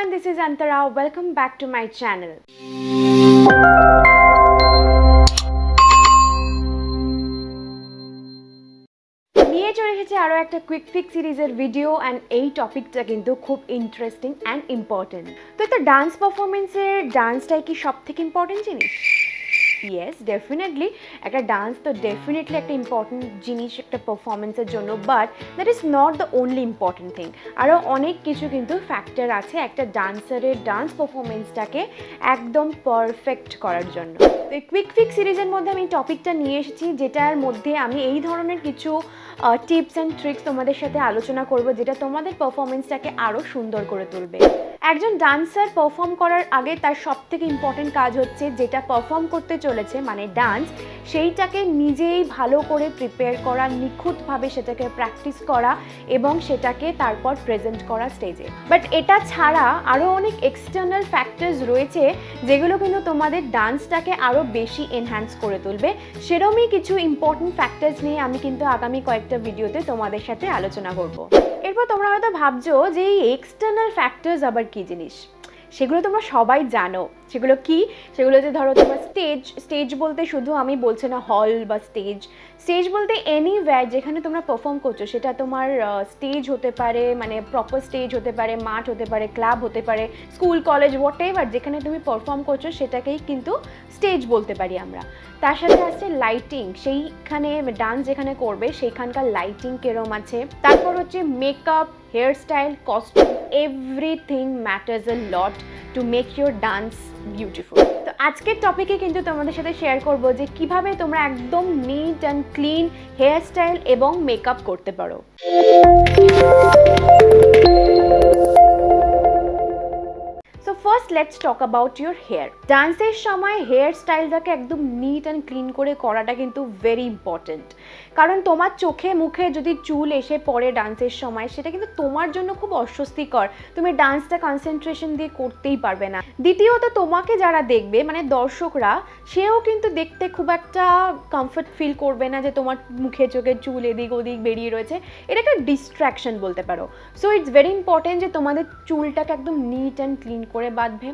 everyone, this is Antara. Welcome back to my channel. নিয়ে একটা quick ফিক সিরিজের ভিডিও অ্যান্ড এই টপিকটা কিন্তু খুব ইন্টারেস্টিং অ্যান্ড ইম্পর্টেন্ট তো একটা ডান্স পারফরমেন্সের ডান্সটাই কি সব থেকে ইম্পর্টেন্ট জিনিস ইয়েস ডেফিনেটলি একটা ডান্স তো ডেফিনেটলি একটা ইম্পর্টেন্ট জিনিস, একটা পারফরমেন্সের জন্য but that is not the only important thing আরও অনেক কিছু কিন্তু ফ্যাক্টর আছে একটা ডান্সারের ডান্স পারফরমেন্সটাকে একদম পারফেক্ট করার জন্য। তো কুইক ফিক সিরিজের মধ্যে আমি টপিকটা নিয়ে এসেছি, যেটার মধ্যে আমি এই ধরনের কিছু টিপস অ্যান্ড ট্রিক্স তোমাদের সাথে আলোচনা করব, যেটা তোমাদের পারফরমেন্সটাকে আরও সুন্দর করে তুলবে। একজন ডান্সার পারফর্ম করার আগে তার সব থেকে ইম্পর্টেন্ট কাজ হচ্ছে যেটা পারফর্ম করতে চলেছে মানে ডান্স সেইটাকে নিজেই ভালো করে প্রিপেয়ার করা, নিখুঁতভাবে সেটাকে প্র্যাকটিস করা এবং সেটাকে তারপর প্রেজেন্ট করা স্টেজে বাট এটা ছাড়া আরও অনেক এক্সটার্নাল ফ্যাক্টরস রয়েছে যেগুলো কিন্তু তোমাদের ডান্সটাকে আরও বেশি এনহ্যান্স করে তুলবে। সেরমই কিছু ইম্পর্টেন্ট ফ্যাক্টরস নিয়ে আমি কিন্তু আগামী কয়েকটা ভিডিওতে তোমাদের সাথে আলোচনা করব। এরপর তোমরা হয়তো ভাবছ যে এই এক্সটার্নাল ফ্যাক্টরস আবার কী জিনিস? সেগুলো তোমরা সবাই জানো। সেগুলো কি? সেগুলো যে ধরো তোমার স্টেজ স্টেজ বলতে শুধু আমি বলছি না হল বা স্টেজ স্টেজ বলতে এনিওয়্যার যেখানে তোমরা পারফর্ম করছ, সেটা তোমার স্টেজ হতে পারে মানে প্রপার স্টেজ হতে পারে, মাঠ হতে পারে ক্লাব হতে পারে স্কুল কলেজ হোয়াট এভার যেখানে তুমি পারফর্ম করছ, সেটাকেই কিন্তু স্টেজ বলতে পারি আমরা। তার সাথে আসছে লাইটিং সেইখানে ডান্স যেখানে করবে, সেইখানকার লাইটিং কেরম আছে? তারপর হচ্ছে makeup hair style costume everything matters a lot to make your dance beautiful তো আজকের টপিকে কিন্তু তোমাদের সাথে শেয়ার করব যে কীভাবে তোমরা একদম neat and clean hair style এবং মেকআপ করতে পারো। First let's talk about your hair ডান্সের সময় হেয়ার স্টাইলটাকে একদম নিট অ্যান্ড ক্লিন করে করাটা কিন্তু ভেরি ইম্পর্টেন্ট কারণ তোমার চোখে মুখে যদি চুল এসে পড়ে ডান্সের সময়, সেটা কিন্তু তোমার জন্য খুব অস্বস্তিকর। তুমি ডান্সটা কনসেন্ট্রেশন দিয়ে করতেই পারবে না। দ্বিতীয়ত, তোমাকে যারা দেখবে মানে দর্শকরা, সেও কিন্তু দেখতে খুব একটা কমফর্ট ফিল করবে না যে তোমার মুখে চোখে চুল এদিক ওদিক বেরিয়ে রয়েছে। এটা একটা ডিস্ট্র্যাকশন বলতে পারো। সো ইটস ভেরি ইম্পর্টেন্ট যে তোমাদের চুলটাকে একদম নিট অ্যান্ড ক্লিন করে বাঁধবে।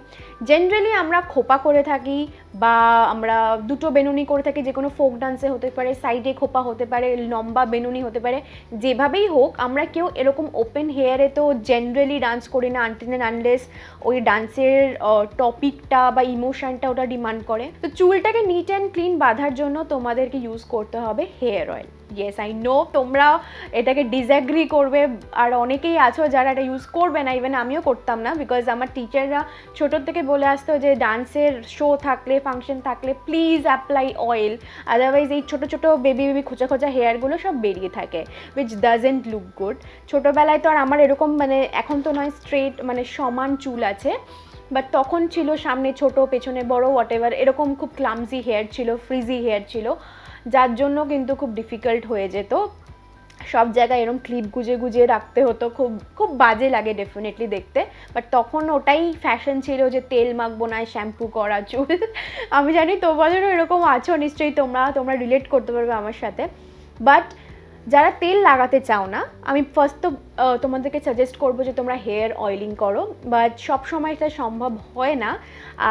জেনারেলি আমরা খোপা করে থাকি বা আমরা দুটো বেনুনি করে থাকি, যে কোনো ফোক ডান্সে হতে পারে সাইডে খোপা হতে পারে, লম্বা বেনুনি হতে পারে, যেভাবেই হোক আমরা কেউ এরকম ওপেন হেয়ারে তো জেনারেলি ডান্স করি না আনটিন আনলেস ওই ডান্সের টপিকটা বা ইমোশনটা ওটা ডিমান্ড করে। তো চুলটাকে নিট অ্যান্ড ক্লিন বাঁধার জন্য তোমাদেরকে ইউজ করতে হবে hair oil yes I know তোমরা এটাকে ডিসঅ্যাগ্রি করবে। আর অনেকেই আছো যারা এটা ইউজ করবে না ইভেন আমিও করতাম না। বিকজ আমার টিচাররা ছোটোর থেকে বলে আসতো যে ডান্সের শো থাকলে ফাংশন থাকলে প্লিজ অ্যাপ্লাই অয়েল আদারওয়াইজ এই ছোটো ছোটো বেবি বেবি খোঁচা খোঁচা হেয়ারগুলো সব বেরিয়ে থাকে উইচ ডাজেন্ট লুক গুড ছোটোবেলায় তো আর আমার এরকম মানে এখন তো নয় স্ট্রেট মানে সমান চুল আছে। বাট তখন ছিল সামনে ছোট, পেছনে বড় হোয়াট এরকম খুব ক্লামজি হেয়ার ছিল ফ্রিজি হেয়ার ছিল। যার জন্য কিন্তু খুব ডিফিকাল্ট হয়ে যেত। সব জায়গায় এরকম ক্লিপ গুজে গুজে রাখতে হতো, খুব খুব বাজে লাগে ডেফিনেটলি দেখতে। বাট তখন ওটাই ফ্যাশন ছিল যে তেল মাখবো না শ্যাম্পু করা, চুল। আমি জানি তোমাদেরও এরকম আছো, নিশ্চয়ই তোমরা তোমরা রিলেট করতে পারবে আমার সাথে। বাট যারা তেল লাগাতে চাও না, আমি ফার্স্ট তো তোমাদেরকে সাজেস্ট করব যে তোমরা হেয়ার অয়েলিং করো বাট সব সময় এটা সম্ভব হয় না।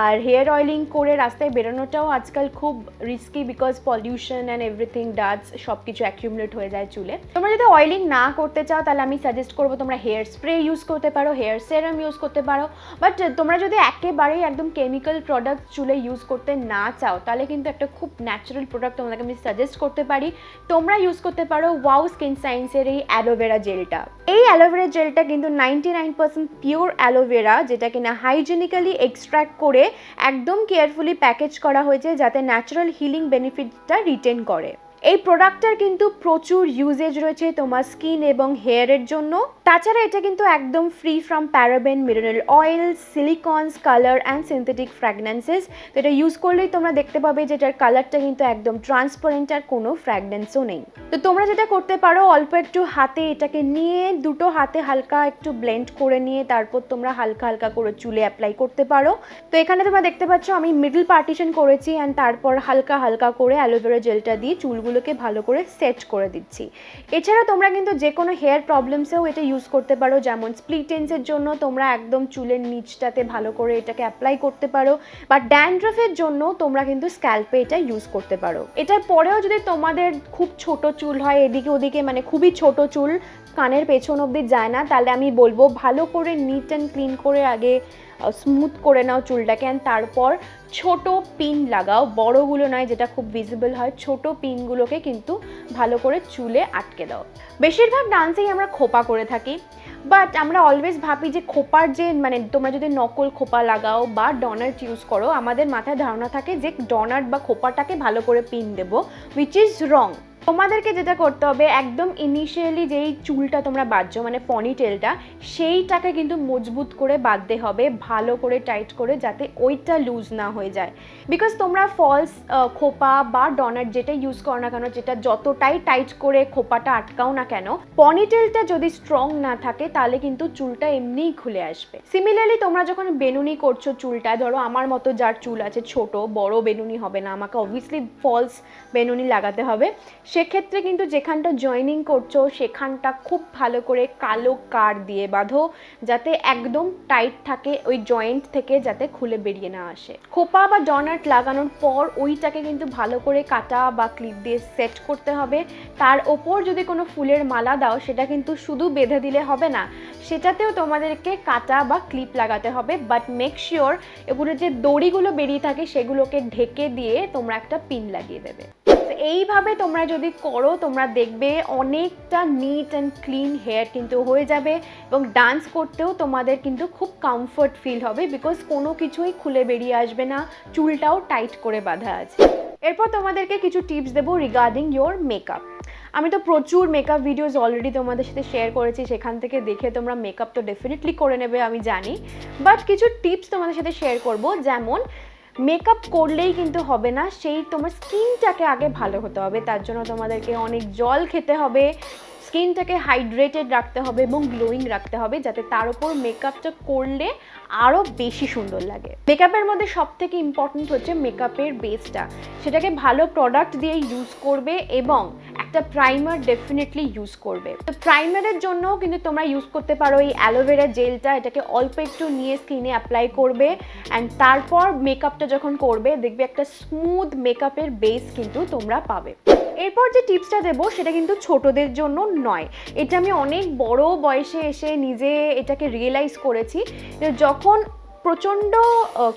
আর হেয়ার অয়েলিং করে রাস্তায় বেরোনোটাও আজকাল খুব risky because pollution and everything dust সব কিছু অ্যাকিউমুলেট হয়ে যায় চুলে। তোমরা যদি অয়েলিং না করতে চাও, তাহলে আমি সাজেস্ট করব তোমরা হেয়ার স্প্রে ইউজ করতে পারো হেয়ার সেরাম ইউজ করতে পারো। বাট তোমরা যদি একেবারেই একদম কেমিক্যাল প্রোডাক্ট চুলে ইউজ করতে না চাও, তাহলে কিন্তু একটা খুব ন্যাচারাল প্রোডাক্ট তোমাদেরকে আমি সাজেস্ট করতে পারি। তোমরা ইউজ করতে পারো ওয়াও স্কিন সায়েন্সের এই অ্যালোভেরা জেলটা এই অ্যালোভেরা জেলটা কিন্তু ninety nine percent pure aloe vera যেটা কিনা হাইজেনিক্যালি এক্সট্র্যাক্ট করে একদম কেয়ারফুলি প্যাকেজ করা হয়েছে যাতে ন্যাচারাল হিলিং বেনিফিটটা রিটেন করে। এই প্রোডাক্টটার কিন্তু প্রচুর ইউজেজ রয়েছে তোমার স্কিন এবং হেয়ারের জন্য। তাছাড়া এটা কিন্তু একদম free from paraben mineral oil silicones colour and synthetic fragrances তো এটা ইউজ করলেই তোমরা দেখতে পাবে যে এটার কালারটা কিন্তু একদম ট্রান্সপারেন্ট আর কোনো ফ্র্যাগনেন্সও নেই। তো তোমরা যেটা করতে পারো, অল্প একটু হাতে এটাকে নিয়ে দুটো হাতে হালকা একটু ব্লেন্ড করে নিয়ে তারপর তোমরা হালকা হালকা করে চুলে অ্যাপ্লাই করতে পারো। তো এখানে তোমরা দেখতে পাচ্ছ আমি মিডল পার্টিশন করেছি অ্যান্ড তারপর হালকা হালকা করে অ্যালোভেরা জেলটা দিয়ে চুলগুলো চুলগুলোকে ভালো করে সেট করে দিচ্ছি। এছাড়া তোমরা কিন্তু যে কোনো হেয়ার প্রবলেমসেও এটা ইউজ করতে পারো, যেমন স্প্লিটেন্সের জন্য তোমরা একদম চুলের নিচটাতে ভালো করে এটাকে অ্যাপ্লাই করতে পারো, বা ড্যান্ড্রফের জন্য তোমরা কিন্তু স্ক্যাল্পে এটা ইউজ করতে পারো। এটার পরেও যদি তোমাদের খুব ছোট চুল হয়, এদিকে ওদিকে মানে খুবই ছোট চুল কানের পেছন অবধি যায় না, তাহলে আমি বলব ভালো করে নিট অ্যান্ড ক্লিন করে আগে স্মুথ করে নাও চুলটাকে অ্যান্ড তারপর ছোট পিন লাগাও। বড়গুলো নয়, যেটা খুব ভিজিবল হয়, ছোট পিনগুলোকে কিন্তু ভালো করে চুলে আটকে দাও। বেশিরভাগ ডান্সেই আমরা খোপা করে থাকি বাট আমরা অলওয়েজ ভাবি যে খোপার যে মানে তোমরা যদি নকল খোপা লাগাও বা ডনার্ট ইউজ করো, আমাদের মাথায় ধারণা থাকে যে ডনার্ট বা খোপাটাকে ভালো করে পিন দেবো উইচ ইজ রং তোমাদেরকে যেটা করতে হবে, একদম ইনিশিয়ালি যেই চুলটা তোমরা বাঁধছো মানে পনিটেলটা সেইটাকে কিন্তু মজবুত করে বাঁধতে হবে, ভালো করে টাইট করে যাতে ওইটা লুজ না হয়ে যায়। বিকজ তোমরা ফলস খোপা বা ডনার যেটা ইউজ করো না কেন, যেটা যতটাই টাইট করে খোপাটা আটকাও না কেন পনিটেলটা যদি স্ট্রং না থাকে, তাহলে কিন্তু চুলটা এমনিই খুলে আসবে। সিমিলারলি তোমরা যখন বেনুনি করছ চুলটা ধরো আমার মতো যার চুল আছে ছোট, বড় বেনুনি হবে না, আমাকে অবভিয়াসলি ফলস বেনুনি লাগাতে হবে সেক্ষেত্রে কিন্তু যেখানটা জয়েনিং করছ, সেখানটা খুব ভালো করে কালো কার দিয়ে বাঁধো, যাতে একদম টাইট থাকে ওই জয়েন্ট থেকে যাতে খুলে বেরিয়ে না আসে। খোপা বা ডনাট লাগানোর পর ওইটাকে কিন্তু ভালো করে কাটা বা ক্লিপ দিয়ে সেট করতে হবে। তার ওপর যদি কোনো ফুলের মালা দাও, সেটা কিন্তু শুধু বেঁধে দিলে হবে না, সেটাতেও তোমাদেরকে কাটা বা ক্লিপ লাগাতে হবে। বাট মেক শিওর এগুলো যে দড়িগুলো বেরিয়ে থাকে, সেগুলোকে ঢেকে দিয়ে তোমরা একটা পিন লাগিয়ে দেবে। এইভাবে তোমরা যদি করো, তোমরা দেখবে অনেকটা নিট অ্যান্ড ক্লিন হেয়ার কিন্তু হয়ে যাবে এবং ডান্স করতেও তোমাদের কিন্তু খুব কমফর্ট ফিল হবে বিকজ কোনো কিছুই খুলে বেরিয়ে আসবে না, চুলটাও টাইট করে বাঁধা আছে। এরপর তোমাদেরকে কিছু টিপস দেবো রিগার্ডিং ইয়োর মেকআপ আমি তো প্রচুর মেকআপ ভিডিওস অলরেডি তোমাদের সাথে শেয়ার করেছি, সেখান থেকে দেখে তোমরা মেকআপ তো ডেফিনেটলি করে নেবে, আমি জানি। বাট কিছু টিপস তোমাদের সাথে শেয়ার করব, যেমন মেকআপ করলেই কিন্তু হবে না, সেই তোমার স্কিনটাকে আগে ভালো হতে হবে, তার জন্য তোমাদেরকে অনেক জল খেতে হবে, স্কিনটাকে হাইড্রেটেড রাখতে হবে এবং গ্লোয়িং রাখতে হবে, যাতে তার উপর মেকআপটা করলে আরও বেশি সুন্দর লাগে। মেকআপের মধ্যে সব থেকে ইম্পর্টেন্ট হচ্ছে মেকআপের বেসটা সেটাকে ভালো প্রোডাক্ট দিয়ে ইউজ করবে এবং একটা প্রাইমার ডেফিনেটলি ইউজ করবে। তো প্রাইমারের জন্য কিন্তু তোমরা ইউজ করতে পারো এই অ্যালোভেরা জেলটা এটাকে অল্প একটু নিয়ে স্কিনে অ্যাপ্লাই করবে অ্যান্ড তারপর মেকআপটা যখন করবে, দেখবে একটা স্মুথ মেকআপের বেস কিন্তু তোমরা পাবে। এরপর যে টিপসটা দেবো, সেটা কিন্তু ছোটদের জন্য নয়। এটা আমি অনেক বড় বয়সে এসে নিজে এটাকে রিয়েলাইজ করেছি যখন প্রচণ্ড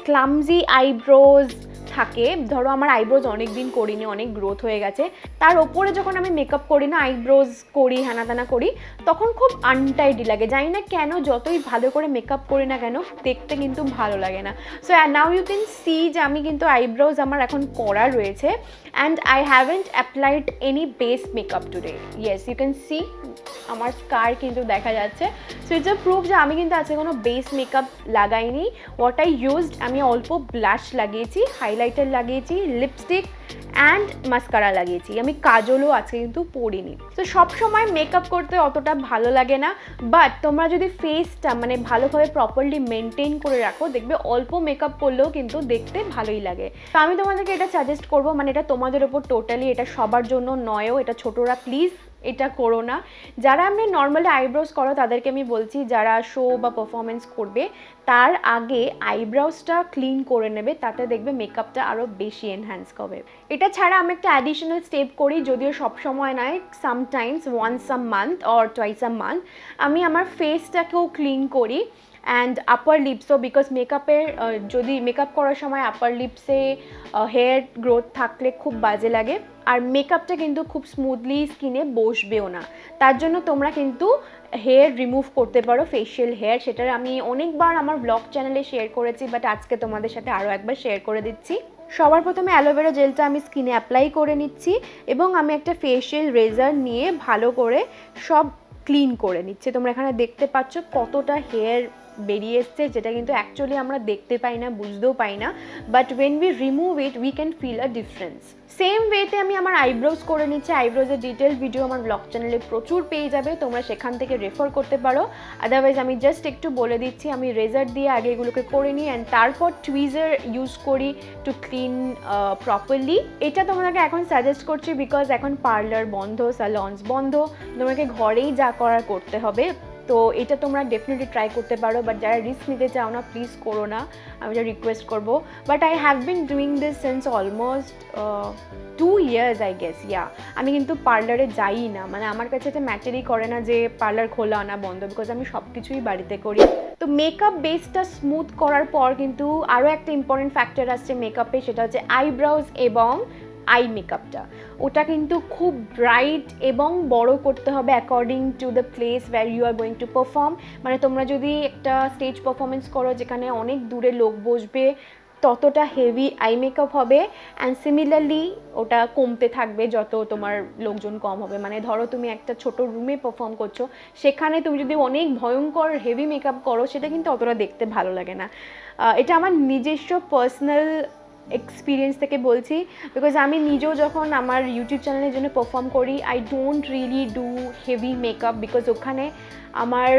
ক্লামজি আইব্রোজ থাকে, ধরো আমার আইব্রোজ অনেক দিন করিনি, অনেক গ্রোথ হয়ে গেছে, তার ওপরে যখন আমি মেকআপ করি না আইব্রোজ করি হ্যানা ত্যানা করি, তখন খুব আনটাইডি লাগে। জানি না কেন, যতই ভালো করে মেকআপ করি না কেন, দেখতে কিন্তু ভালো লাগে না। So now you can see যে আমি কিন্তু আইব্রোজ আমার এখন করা রয়েছে and I haven't applied any base makeup today yes you can see আমার স্কার কিন্তু দেখা যাচ্ছে। সো ইটস আ প্রুফ যে আমি কিন্তু আজকে কোনো বেস মেকআপ লাগাইনি। হোয়াট আই ইউজড আমি অল্প ব্লাশ লাগিয়েছি হাইলাইটার লাগিয়েছি লিপস্টিক অ্যান্ড মাস্কারা লাগিয়েছি। আমি কাজলও আজকে কিন্তু পরিনি। তো সবসময় মেকআপ করতে অতটা ভালো লাগে না বাট তোমরা যদি ফেসটা মানে ভালোভাবে প্রপারলি মেনটেন করে রাখো, দেখবে অল্প মেকআপ করলেও কিন্তু দেখতে ভালোই লাগে। তো আমি তোমাদেরকে এটা সাজেস্ট করব মানে এটা তোমাদের ওপর টোটালি এটা সবার জন্য নয়ও, এটা ছোটরা প্লিজ এটা করো না। যারা আমি নর্মালি আইব্রোজ করো, তাদেরকে আমি বলছি, যারা শো বা পারফরমেন্স করবে, তার আগে আইব্রাউজটা ক্লিন করে নেবে, তাতে দেখবে মেকআপটা আরও বেশি এনহ্যান্স করবে। এটা ছাড়া আমি একটা অ্যাডিশনাল স্টেপ করি, যদিও সব সময় নয় sometimes once a month or twice a month আমি আমার ফেসটাকেও ক্লিন করি অ্যান্ড আপার লিপসও বিকজ মেকআপের যদি মেকআপ করার সময় আপার লিপসে হেয়ার গ্রোথ থাকলে খুব বাজে লাগে। আর মেকআপটা কিন্তু খুব স্মুথলি স্কিনে বসবেও না। তার জন্য তোমরা কিন্তু হেয়ার রিমুভ করতে পারো ফেশিয়াল হেয়ার সেটা আমি অনেকবার আমার ব্লগ চ্যানেলে শেয়ার করেছি বাট আজকে তোমাদের সাথে আরও একবার শেয়ার করে দিচ্ছি। সবার প্রথমে অ্যালোভেরা জেলটা আমি স্কিনে অ্যাপ্লাই করে নিচ্ছি, এবং আমি একটা ফেশিয়াল রেজার নিয়ে ভালো করে সব ক্লিন করে নিচ্ছি। তোমরা এখানে দেখতে পাচ্ছ কতটা হেয়ার বেরিয়ে এসছে, যেটা কিন্তু অ্যাকচুয়ালি আমরা দেখতে পাই না, বুঝতেও পাই না but when we remove it we can feel a difference same ওয়েতে আমি আমার আইব্রোজ করে নিচ্ছি আইব্রোজের ডিটেল ভিডিও আমার ব্লগ চ্যানেলে প্রচুর পেয়ে যাবে, তোমরা সেখান থেকে রেফার করতে পারো। আদারওয়াইজ আমি জাস্ট একটু বলে দিচ্ছি, আমি রেজার দিয়ে আগে এগুলোকে করে নিই অ্যান্ড তারপর টুইজার ইউজ করি টু ক্লিন প্রপারলি এটা তোমাদেরকে এখন সাজেস্ট করছি বিকজ এখন পার্লার বন্ধ স্যালন্স বন্ধ, তোমাকে ঘরেই যা করার করতে হবে। তো এটা তোমরা ডেফিনেটলি ট্রাই করতে পারো বাট যারা রিস্ক নিতে চাও না প্লিজ করো না। আমি যা রিকোয়েস্ট করব। But I have been doing this since almost two years I guess yeah আমি কিন্তু পার্লারে যাই না। মানে আমার কাছে এটা ম্যাটারই করে না যে পার্লার খোলা না বন্ধ বিকজ আমি সব কিছুই বাড়িতে করি। তো মেকআপ বেসটা স্মুথ করার পর কিন্তু আরও একটা ইম্পর্টেন্ট ফ্যাক্টর আসছে মেকআপে সেটা হচ্ছে আইব্রাউজ এবং আই মেকআপটা ওটা কিন্তু খুব ব্রাইট এবং বড় করতে হবে according to the place where you are going to perform মানে তোমরা যদি একটা স্টেজ পারফরমেন্স করো যেখানে অনেক দূরে লোক বসবে, ততটা হেভি আই মেকআপ হবে। অ্যান্ড সিমিলারলি ওটা কমতে থাকবে যত তোমার লোকজন কম হবে। মানে ধরো তুমি একটা ছোট রুমে পারফর্ম করছ, সেখানে তুমি যদি অনেক ভয়ঙ্কর হেভি মেকআপ করো, সেটা কিন্তু অতটা দেখতে ভালো লাগে না। এটা আমার নিজস্ব পার্সোনাল এক্সপিরিয়েন্স থেকে বলছি বিকজ আমি নিজেও যখন আমার ইউটিউব চ্যানেলের জন্য পারফর্ম করি I don't really do heavy makeup because ওখানে আমার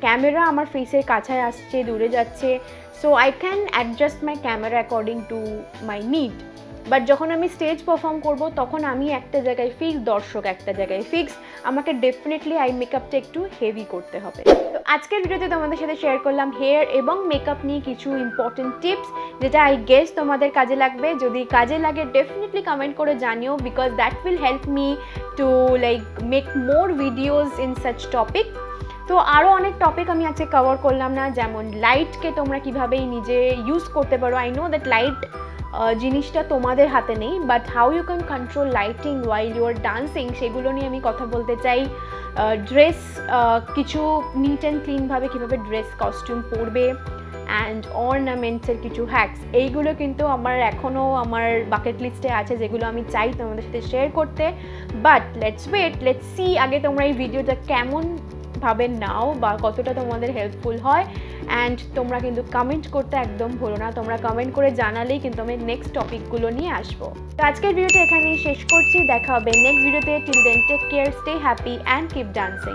ক্যামেরা আমার ফেসের কাছায় আসছে, দূরে যাচ্ছে so I can adjust my camera according to my need but যখন আমি স্টেজ পারফর্ম করব, তখন আমি একটা জায়গায় ফিক্স দর্শক একটা জায়গায় ফিক্স আমাকে ডেফিনেটলি আই মেকআপটা একটু হেভি করতে হবে। তো আজকের ভিডিওতে তোমাদের সাথে শেয়ার করলাম হেয়ার এবং মেকআপ নিয়ে কিছু ইম্পর্টেন্ট টিপস যেটা আই গেস তোমাদের কাজে লাগবে। যদি কাজে লাগে ডেফিনেটলি কমেন্ট করে জানিও because that will help me to like make more videos in such topic তো আরও অনেক টপিক আমি আজকে কভার করলাম না, যেমন লাইটকে তোমরা কীভাবে নিজে ইউজ করতে পারো। আই নো দ্যাট লাইট জিনিসটা তোমাদের হাতে নেই but how you can control lighting while you are dancing সেগুলো নিয়ে আমি কথা বলতে চাই। ড্রেস কিছু নিট অ্যান্ড ক্লিনভাবে কীভাবে ড্রেস কস্টিউম পরবে অ্যান্ড অর্নামেন্টসের কিছু হ্যাক্স এইগুলো কিন্তু আমার এখনও আমার বাকেট লিস্টে আছে, যেগুলো আমি চাই তোমাদের সাথে শেয়ার করতে। But let's wait let's see আগে তোমরা এই ভিডিওটা কেমন ভাবে নাও বা কতটা তোমাদের হেল্পফুল হয়। অ্যান্ড তোমরা কিন্তু কমেন্ট করতে একদম ভুলো না। তোমরা কমেন্ট করে জানালেই কিন্তু আমি নেক্সট টপিকগুলো নিয়ে আসব। তো আজকের ভিডিওটা এখানেই শেষ করছি। দেখা হবে নেক্সট ভিডিওতে till then take care stay happy and keep dancing